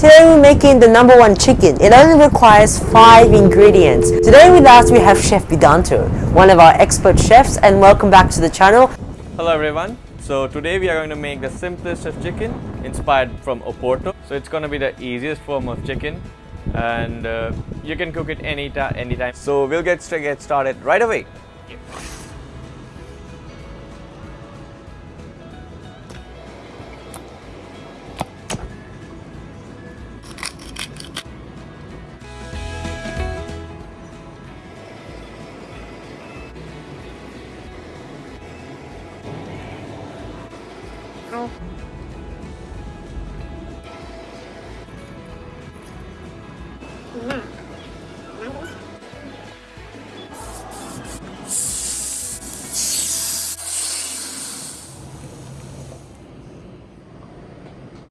Today we're making the number one chicken. It only requires five ingredients. Today with us we have Chef Bidanto, one of our expert chefs and welcome back to the channel. Hello everyone. So today we are going to make the simplest of chicken inspired from Oporto. So it's going to be the easiest form of chicken and uh, you can cook it any anytime. So we'll get, get started right away. 嗯嗯。